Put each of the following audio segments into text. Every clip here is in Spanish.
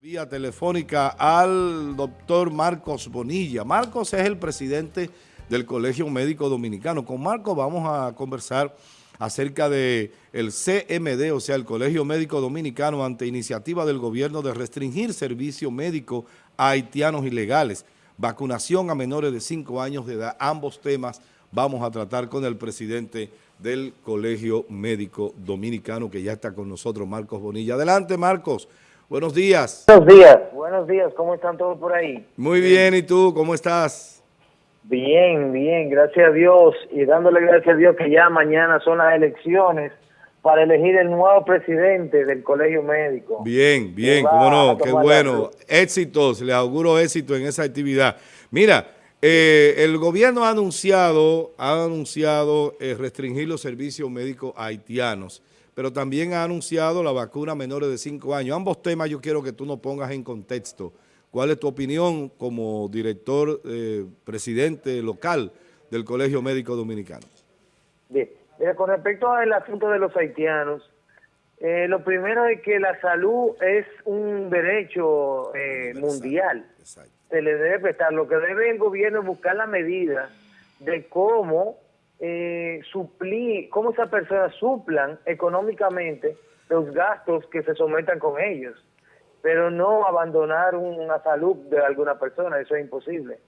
Vía telefónica al doctor Marcos Bonilla. Marcos es el presidente del Colegio Médico Dominicano. Con Marcos vamos a conversar acerca de el CMD, o sea, el Colegio Médico Dominicano, ante iniciativa del gobierno de restringir servicio médico a haitianos ilegales, vacunación a menores de 5 años de edad. Ambos temas vamos a tratar con el presidente del Colegio Médico Dominicano, que ya está con nosotros, Marcos Bonilla. Adelante, Marcos. Buenos días. Buenos días, buenos días, ¿cómo están todos por ahí? Muy bien, ¿y tú? ¿Cómo estás? Bien, bien, gracias a Dios y dándole gracias a Dios que ya mañana son las elecciones para elegir el nuevo presidente del Colegio Médico. Bien, bien, cómo no, qué bueno. Éxitos, les auguro éxito en esa actividad. Mira, eh, el gobierno ha anunciado, ha anunciado eh, restringir los servicios médicos haitianos pero también ha anunciado la vacuna a menores de 5 años. Ambos temas yo quiero que tú nos pongas en contexto. ¿Cuál es tu opinión como director, eh, presidente local del Colegio Médico Dominicano? Bien, con respecto al asunto de los haitianos, eh, lo primero es que la salud es un derecho eh, mundial. Se le debe prestar. Lo que debe el gobierno es buscar la medida de cómo eh, suplir, cómo esas personas suplan económicamente los gastos que se sometan con ellos, pero no abandonar una salud de alguna persona, eso es imposible.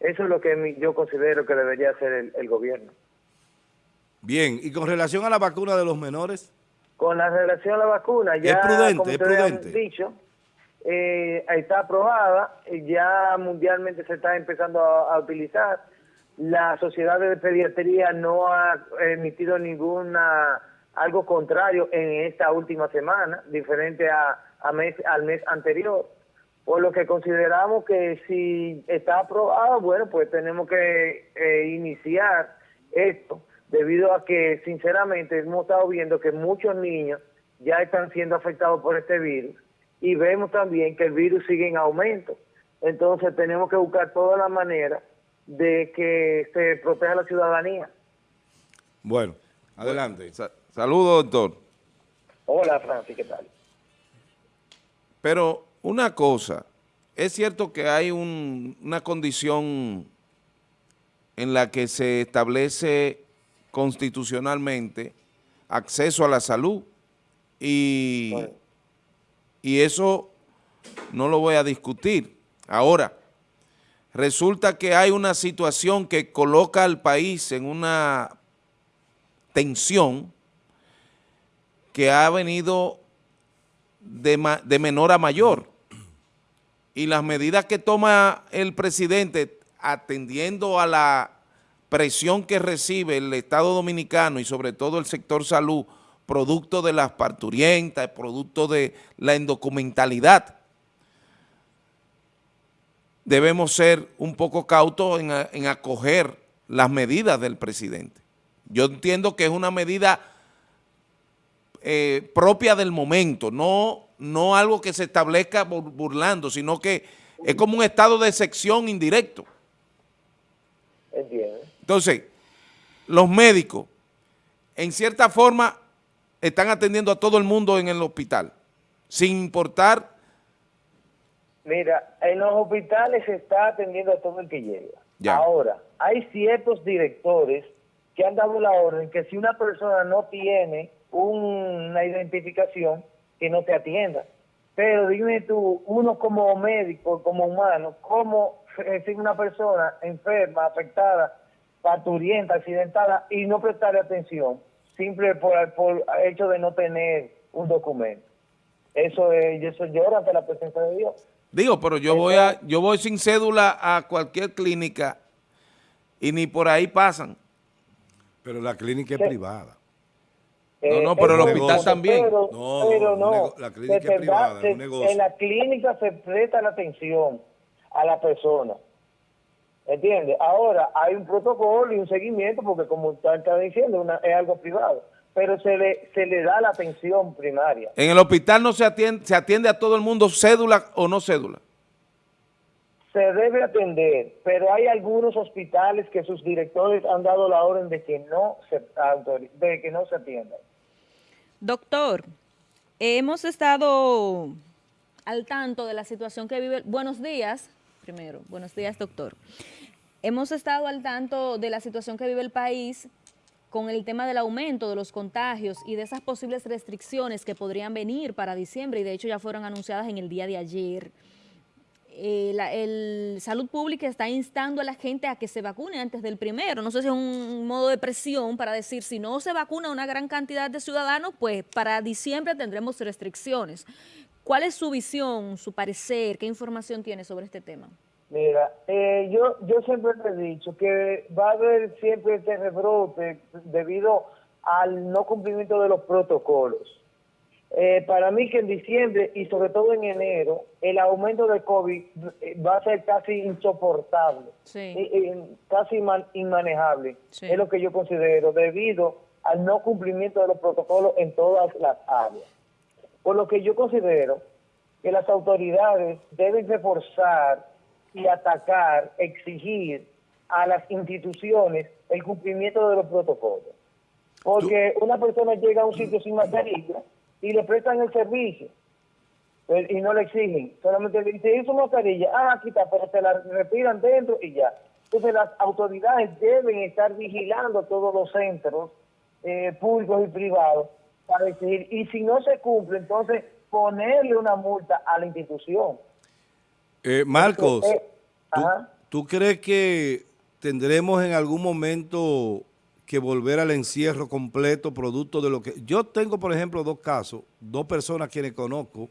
Eso es lo que yo considero que debería hacer el, gobierno. Bien, y con relación a la vacuna de los menores. Con la relación a la vacuna, ya es prudente, es prudente. dicho, eh, está aprobada, ya mundialmente se está empezando a utilizar la Sociedad de Pediatría no ha emitido ninguna algo contrario en esta última semana, diferente a, mes, al mes anterior. Por lo que consideramos que si está aprobado, bueno, pues tenemos que eh, iniciar esto, debido a que sinceramente hemos estado viendo que muchos niños ya están siendo afectados por este virus y vemos también que el virus sigue en aumento. Entonces tenemos que buscar todas las maneras de que se proteja la ciudadanía. Bueno, adelante. Saludos, doctor. Hola, Francis, ¿qué tal? Pero una cosa, es cierto que hay una condición en la que se establece constitucionalmente acceso a la salud y, y eso no lo voy a discutir. Ahora, resulta que hay una situación que coloca al país en una tensión que ha venido de, menor a mayor. Y las medidas que toma el presidente atendiendo a la presión que recibe el Estado Dominicano y sobre todo el sector salud, producto de las parturientas, producto de la indocumentalidad, debemos ser un poco cautos en, acoger las medidas del presidente. Yo entiendo que es una medida eh, propia del momento, no, no algo que se establezca burlando, sino que es como un estado de sección indirecto. Entonces, los médicos, en cierta forma, están atendiendo a todo el mundo en el hospital, sin importar Mira, en los hospitales se está atendiendo a todo el que llega. Ahora, hay ciertos directores que han dado la orden que si una persona no tiene una identificación, que no te atienda. Pero dime tú, uno como médico, como humano, ¿cómo si una persona enferma, afectada, parturienta, accidentada y no prestarle atención, simple por, por hecho de no tener un documento? Eso es, eso llora ante la presencia de Dios. Digo, pero yo voy a yo voy sin cédula a cualquier clínica y ni por ahí pasan. Pero la clínica es privada. no, no, pero el hospital también. no, pero no, la clínica es privada, es un negocio. En la clínica se presta la atención a la persona. ¿Entiendes? Ahora, hay un protocolo y un seguimiento porque como usted está diciendo, es algo privado pero se le, se le da la atención primaria. ¿En el hospital no se atiende, se atiende a todo el mundo cédula o no cédula? Se debe atender, pero hay algunos hospitales que sus directores han dado la orden de que no se, de que no se atiendan. Doctor, hemos estado al tanto de la situación que vive. Buenos días, primero. Buenos días, doctor. Hemos estado al tanto de la situación que vive el país con el tema del aumento de los contagios y de esas posibles restricciones que podrían venir para diciembre y de hecho ya fueron anunciadas en el día de ayer. Eh, el Salud Pública está instando a la gente a que se vacune antes del primero. No sé si es un modo de presión para decir, si no se vacuna una gran cantidad de ciudadanos, pues para diciembre tendremos restricciones. ¿Cuál es su visión, su parecer? ¿Qué información tiene sobre este tema? Mira, eh, yo, yo siempre te he dicho que va a haber siempre este rebrote debido al no cumplimiento de los protocolos. Eh, para mí que en diciembre y sobre todo en enero, el aumento de COVID eh, va a ser casi insoportable, casi inmanejable, es lo que yo considero, debido al no cumplimiento de los protocolos en todas las áreas. Por lo que yo considero que las autoridades deben reforzar y atacar, exigir a las instituciones el cumplimiento de los protocolos. Porque una persona llega a un sitio sin mascarilla y le prestan el servicio pues, y no le exigen. Solamente le dicen, hizo mascarilla, ah, aquí está, pero te la respiran dentro y ya. Entonces las autoridades deben estar vigilando todos los centros eh, públicos y privados para exigir. Y si no se cumple, entonces ponerle una multa a la institución. Eh, Marcos, eh, ¿tú, crees que tendremos en algún momento que volver al encierro completo producto de lo que... Yo tengo, por ejemplo, dos casos, dos personas quienes conozco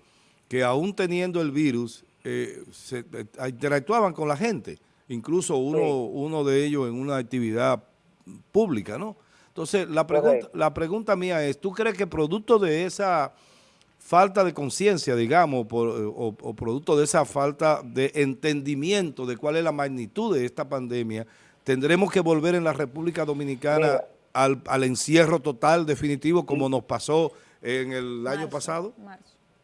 que aún teniendo el virus eh, se, interactuaban con la gente, incluso uno, uno de ellos en una actividad pública, ¿no? Entonces, la pregunta, la pregunta mía es, ¿tú crees que producto de esa falta de conciencia, digamos, o, producto de esa falta de entendimiento de cuál es la magnitud de esta pandemia, tendremos que volver en la República Dominicana al, encierro total, definitivo, como nos pasó en el año pasado?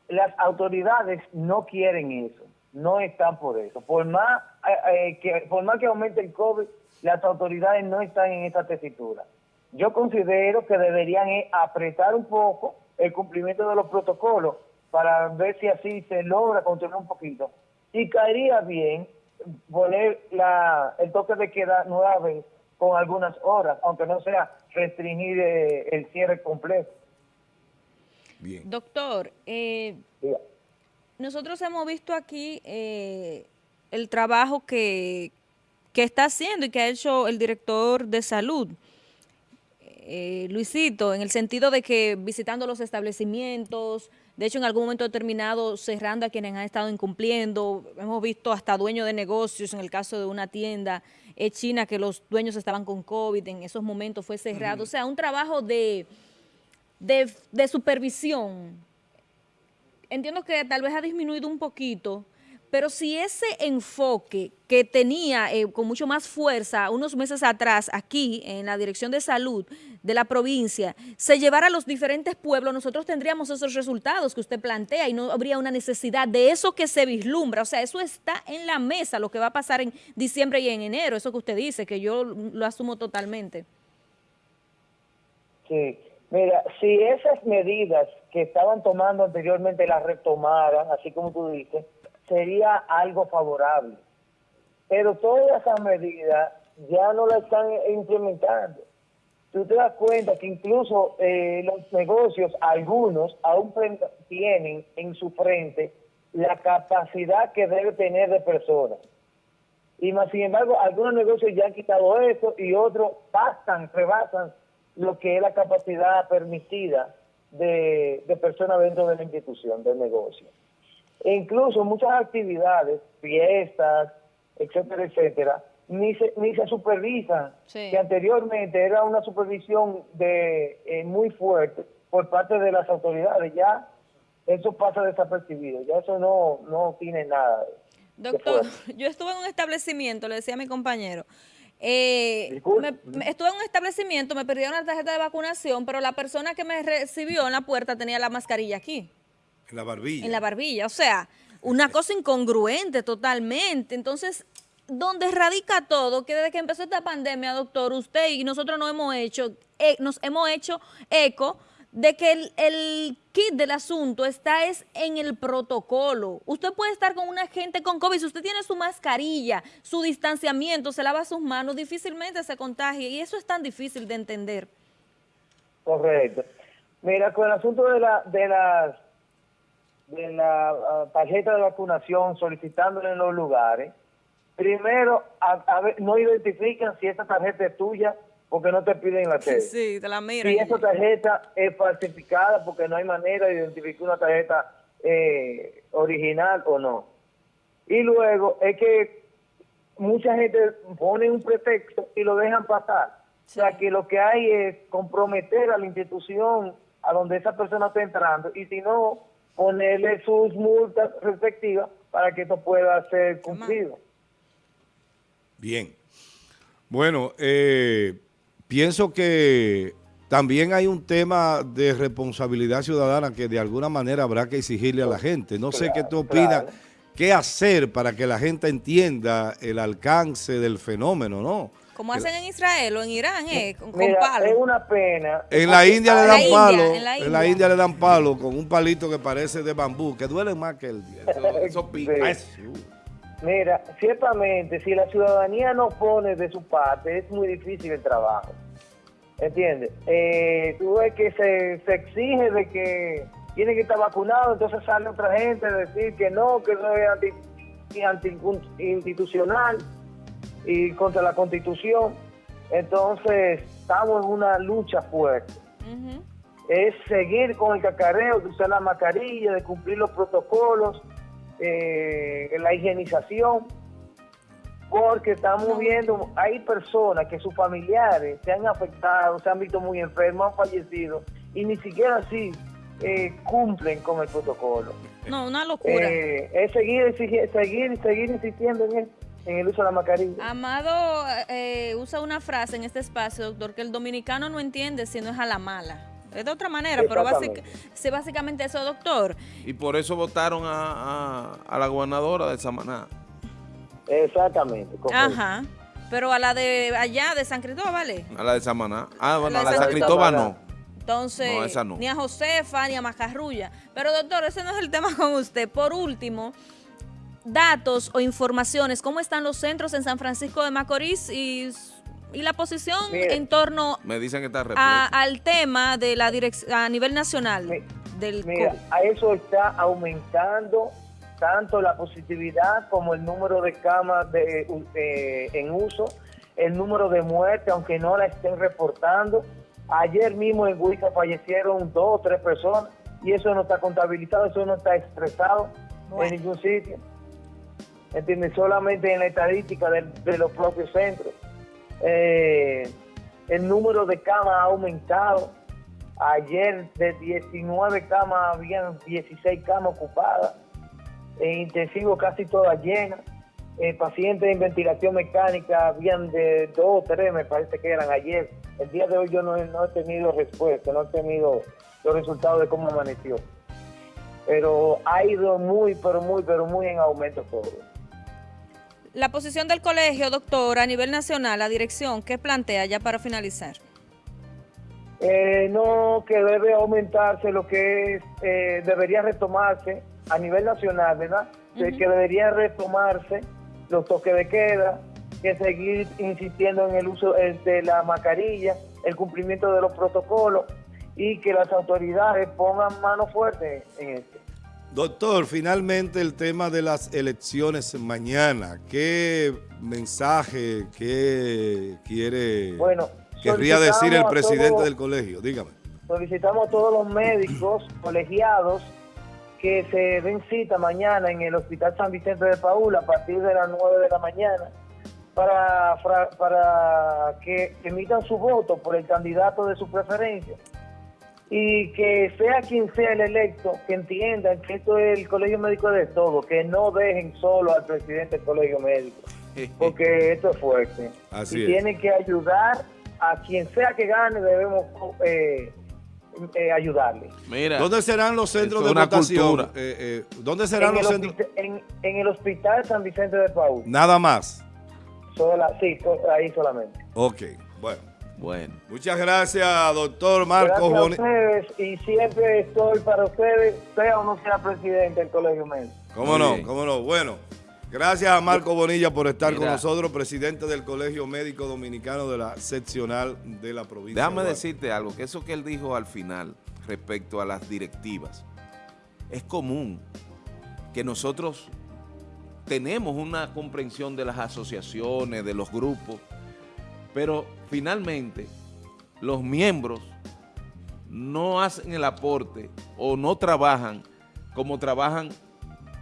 Las autoridades no quieren eso, no están por eso. Por más, eh, eh, que, por más que aumente el COVID, las autoridades no están en esta tesitura. Yo considero que deberían eh, apretar un poco el cumplimiento de los protocolos para ver si así se logra controlar un poquito. Y caería bien poner la, el toque de queda nueve con algunas horas, aunque no sea restringir eh, el cierre completo. Bien. Doctor, eh, nosotros hemos visto aquí eh, el trabajo que, que está haciendo y que ha hecho el director de salud. Eh, Luisito, en el sentido de que visitando los establecimientos, de hecho en algún momento determinado cerrando a quienes han estado incumpliendo, hemos visto hasta dueños de negocios, en el caso de una tienda en China que los dueños estaban con COVID, en esos momentos fue cerrado, o sea, un trabajo de, de, de supervisión. Entiendo que tal vez ha disminuido un poquito, pero si ese enfoque que tenía eh, con mucho más fuerza unos meses atrás aquí en la Dirección de Salud de la provincia se llevara a los diferentes pueblos, nosotros tendríamos esos resultados que usted plantea y no habría una necesidad de eso que se vislumbra. O sea, eso está en la mesa, lo que va a pasar en diciembre y en enero, eso que usted dice, que yo lo asumo totalmente. Sí, mira, si esas medidas que estaban tomando anteriormente las retomaran, así como tú dices, sería algo favorable. Pero todas esas medidas ya no las están implementando. Tú te das cuenta que incluso eh, los negocios, algunos, aún tienen en su frente la capacidad que debe tener de personas. Y más sin embargo, algunos negocios ya han quitado eso y otros pasan, rebasan lo que es la capacidad permitida de, de personas dentro de la institución, del negocio. E incluso muchas actividades, fiestas, etcétera, etcétera, ni se, ni se supervisan, que anteriormente era una supervisión de eh, muy fuerte por parte de las autoridades, ya eso pasa desapercibido, ya eso no, no tiene nada. Doctor, yo estuve en un establecimiento, le decía a mi compañero, eh, estuve en un establecimiento, me perdieron la tarjeta de vacunación, pero la persona que me recibió en la puerta tenía la mascarilla aquí. En la barbilla. En la barbilla, o sea, una cosa incongruente totalmente. Entonces, donde radica todo, que desde que empezó esta pandemia, doctor, usted y nosotros nos hemos hecho, eh, nos hemos hecho eco de que el, kit del asunto está es en el protocolo. Usted puede estar con una gente con COVID, si usted tiene su mascarilla, su distanciamiento, se lava sus manos, difícilmente se contagia y eso es tan difícil de entender. Correcto. Mira, con el asunto de la de las de la ah, tarjeta de vacunación solicitándole en los lugares, primero no identifican si esa tarjeta es tuya porque no te piden la tarjeta. Sí, te la miran. Si esa tarjeta es falsificada porque no hay manera de identificar una tarjeta eh, original o no. Y luego es que mucha gente pone un pretexto y lo dejan pasar. O sea, que lo que hay es comprometer a la institución a donde esa persona está entrando y si no, ponerle sus multas respectivas para que esto pueda ser cumplido. Bien. Bueno, eh, pienso que también hay un tema de responsabilidad ciudadana que de alguna manera habrá que exigirle a la gente. No sé qué tú opinas, qué hacer para que la gente entienda el alcance del fenómeno, ¿no? Como hacen en Israel o en Irán, eh, con, palo. Es una pena. En la India le dan palo, en la, India. le dan palo con un palito que parece de bambú, que duele más que el... Eso, eso Mira, ciertamente, si la ciudadanía no pone de su parte, es muy difícil el trabajo. ¿Entiendes? Eh, tú ves que se, se exige de que tiene que estar vacunado, entonces sale otra gente a decir que no, que no es anti, anti institucional y contra la constitución. Entonces, estamos en una lucha fuerte. Es seguir con el cacareo, de usar la mascarilla, de cumplir los protocolos, eh, la higienización, porque estamos viendo, hay personas que sus familiares se han afectado, se han visto muy enfermos, han fallecido, y ni siquiera así eh, cumplen con el protocolo. No, una locura. Eh, es seguir, seguir, seguir insistiendo en esto en el uso de la mascarilla. Amado eh, usa una frase en este espacio, doctor, que el dominicano no entiende si no es a la mala. Es de otra manera, pero básicamente, básicamente eso, doctor. Y por eso votaron a, la gobernadora de Samaná. Exactamente. Ajá. Pero a la de allá, de San Cristóbal, ¿vale? A la de Samaná. Ah, bueno, a la de San Cristóbal no. Entonces, ni a Josefa, ni a Macarrulla. Pero doctor, ese no es el tema con usted. Por último, datos o informaciones, cómo están los centros en San Francisco de Macorís y, la posición en torno me dicen que está al tema de la dirección a nivel nacional del mira, a eso está aumentando tanto la positividad como el número de camas de, en uso, el número de muertes, aunque no la estén reportando. Ayer mismo en Huica fallecieron dos o tres personas y eso no está contabilizado, eso no está expresado en ningún sitio. ¿entiendes? Solamente en la estadística de, los propios centros. Eh, el número de camas ha aumentado. Ayer de 19 camas habían 16 camas ocupadas. En intensivo casi todas llenas. Eh, pacientes en ventilación mecánica habían de 2 o 3, me parece que eran ayer. El día de hoy yo no, no he tenido respuesta, no he tenido los resultados de cómo amaneció. Pero ha ido muy, pero muy, pero muy en aumento todo. La posición del colegio, doctor, a nivel nacional, la dirección, ¿qué plantea ya para finalizar? Eh, no, que debe aumentarse lo que es, eh, debería retomarse a nivel nacional, ¿verdad? Que debería retomarse los toques de queda, que seguir insistiendo en el uso de la mascarilla, el cumplimiento de los protocolos y que las autoridades pongan mano fuerte en esto. Doctor, finalmente el tema de las elecciones mañana. ¿Qué mensaje, qué quiere, bueno, querría decir el presidente del colegio? Dígame. Solicitamos a todos los médicos colegiados que se den cita mañana en el Hospital San Vicente de Paula a partir de las 9 de la mañana para, para que emitan su voto por el candidato de su preferencia y que sea quien sea el electo, que entiendan que esto es el colegio médico de todo, que no dejen solo al presidente del colegio médico, porque esto es fuerte. Así y tiene que ayudar a quien sea que gane, debemos eh, eh, ayudarle. Mira, ¿Dónde serán los centros de votación? Eh, ¿Dónde serán los centros? En, en, el Hospital San Vicente de Paul. Nada más. Sí, ahí solamente. Ok, bueno. Bueno. Muchas gracias, doctor Marcos Gracias a ustedes y siempre estoy para ustedes, sea o no sea presidente del Colegio Médico. ¿Cómo no? ¿Cómo no? Bueno, gracias a Marco Bonilla por estar con nosotros, presidente del Colegio Médico Dominicano de la seccional de la provincia. Déjame decirte algo, que eso que él dijo al final respecto a las directivas, es común que nosotros tenemos una comprensión de las asociaciones, de los grupos, pero finalmente los miembros no hacen el aporte o no trabajan como trabajan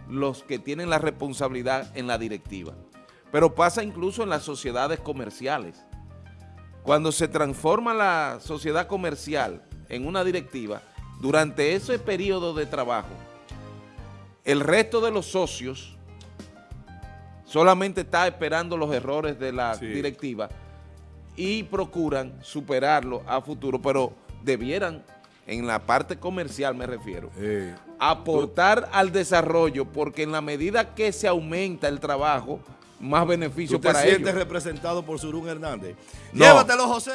los que tienen la responsabilidad en la directiva. Pero pasa incluso en las sociedades comerciales. Cuando se transforma la sociedad comercial en una directiva, durante ese periodo de trabajo, el resto de los socios solamente está esperando los errores de la directiva y procuran superarlo a futuro, pero debieran, en la parte comercial me refiero, aportar al desarrollo, porque en la medida que se aumenta el trabajo, más beneficio para ellos. ¿Tú te sientes representado por Surún Hernández? Llévatelo, José.